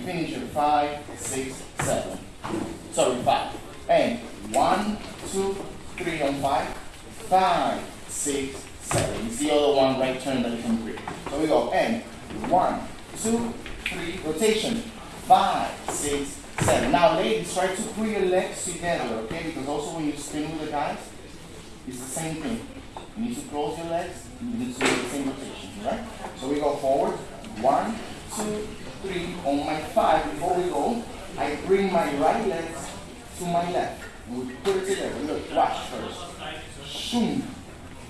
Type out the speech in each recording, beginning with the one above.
finish in five, six, seven. Sorry, five. And one, two, three on five, five, six, seven. It's the other one right turn that you can create. So we go and one, two, three, rotation, five, six, seven. Now ladies, try to put your legs together, okay? Because also when you spin with the guys, it's the same thing. You need to close your legs, you need to do the same rotation, right? So we go forward, one, two, three. On my five, before we go, I bring my right leg to my left. We put it together. Look, watch first. Shoom.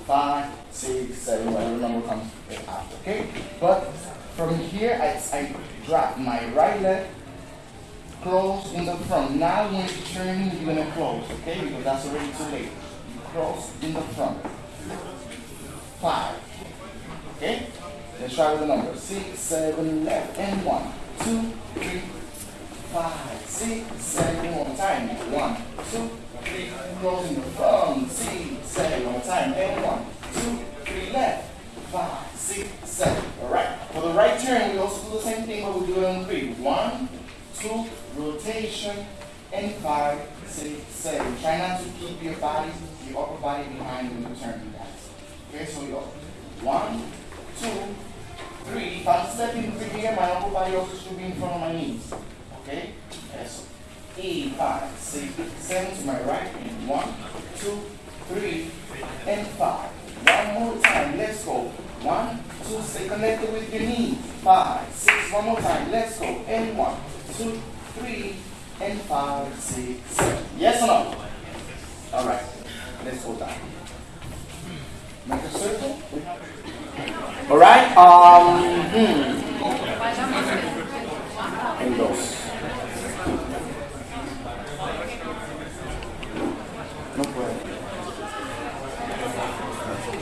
Five, six, seven, whatever number comes after, okay? But from here, I, I drop my right leg close in the front. Now when you're turning, you're gonna close, okay? Because that's already too late. You close in the front. Five. Okay? Let's try the number. Six, seven, left, and one, two, three, five, six, seven, one time. One, two, three, close in the front. Six, seven, one time. And one, two, three, left, five, six, seven. Alright. For the right turn, we also do the same thing, but we do it on three. One, two, rotation, and five, six, seven. Try not to keep your body, your upper body behind when you turn, you guys. Okay, so go. One, two, three. If I'm stepping through here, my upper body also should be in front of my knees. Okay? Yes. Eight, five, six, seven to my right. And one, two, three, and five. One more time. Let's go. One, two, stay connected with your knees. Five, six, one more time. Let's go. And one, two, three, and five, six, seven. Yes or no? All right. Let's go down. Make a circle. All right. Um. Hmm. And dos. No puedo.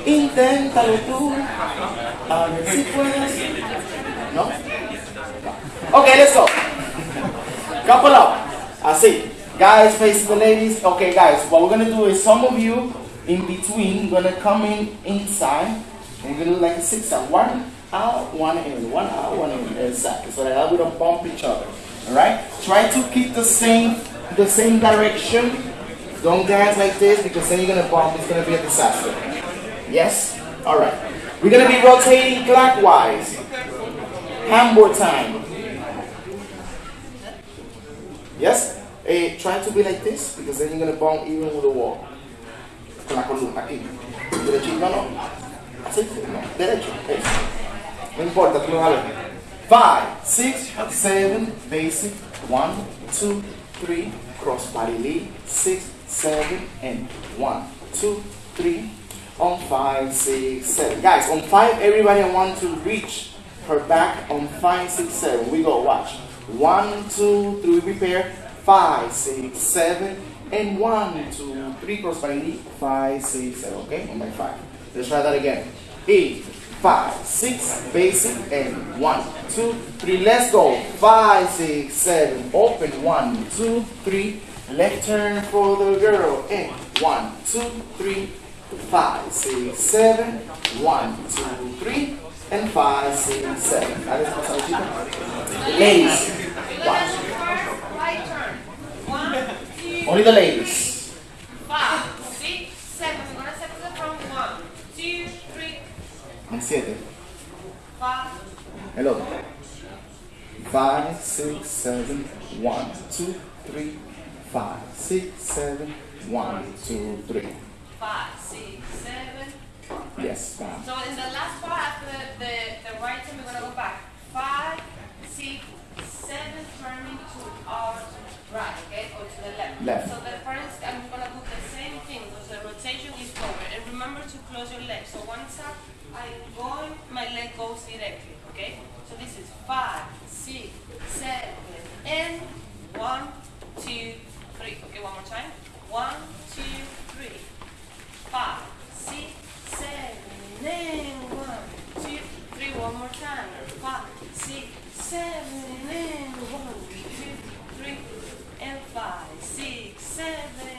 Inténtalo tú. A ver si puedes. No. Okay, let's go. Couple up. Así. Guys facing the ladies. Okay, guys. What we're gonna do is some of you in between gonna come in inside. And gonna do like six out. One out, one in, one out, one in. Exactly. So that we don't bump each other. Alright? Try to keep the same the same direction. Don't dance like this because then you're gonna bump, it's gonna be a disaster. Yes? Alright. We're gonna be rotating clockwise. Handboard time. Yes? Eh, try to be like this because then you're gonna bump even with the wall. Con la columna, aquí. Derechito, no, Derecho. No importa, tú lo vas a ver. Five, six, seven, basic. One, two, three, cross body lead. Six, seven, and one, two, three. On five, six, seven. Guys, on five, everybody I want to reach her back on five, six, seven. We go, watch. One, two, three, prepare. Five, six, seven, and one, two, three, cross body lead. Five, six, seven. Okay, on my five. Let's try that again. Eight, five, six, basic, and one, two, three. Let's go. Five, six, seven. Open. One, two, three. Left turn for the girl. And one, two, three, five, six, seven. One, two, three, and five, six, seven. That is chicos. Ladies, watch. Right turn. One, two, Only the ladies. 17. Hello. 5, 6, 7, 1, 5, So in the last part after the, the, the right hand, we're going to go back. 5, 6, 7 turning to our right, okay, or to the left. left. So the first, I'm going to do the same thing because the rotation is forward. And remember to close your leg. So once up, I go, my leg goes directly, okay? So this is five, six, seven, and one, two, three. Okay, one more time. One, two, three, five. more time. Five, six, seven, and one, two, three, and five, six, seven.